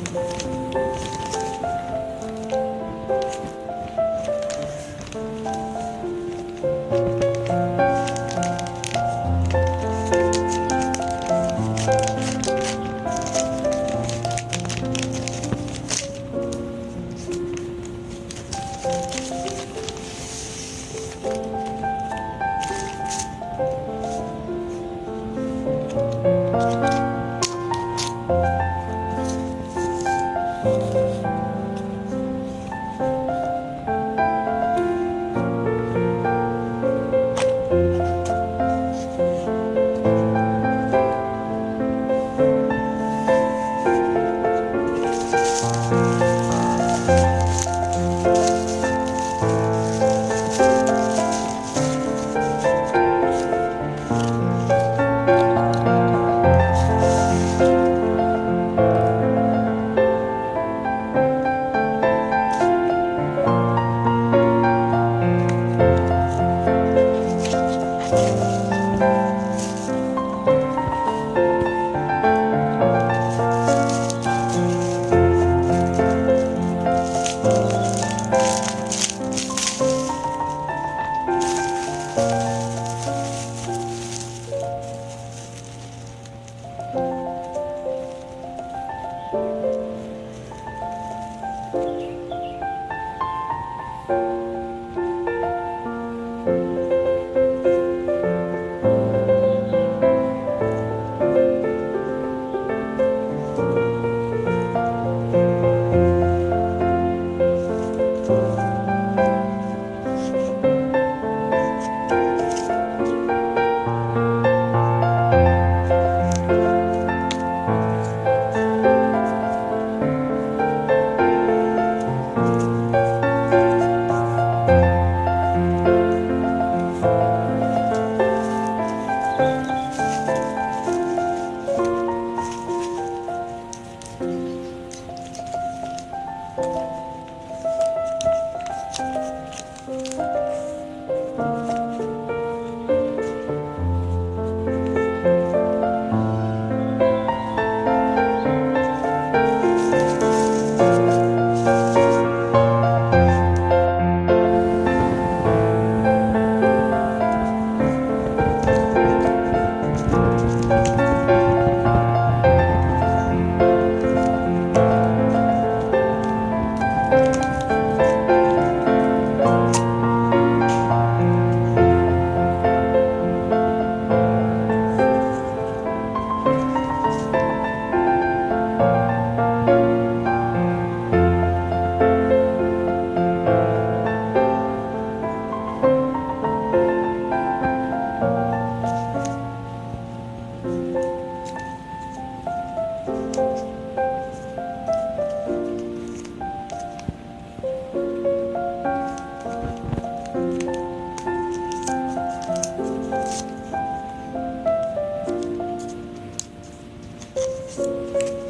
うん。はい。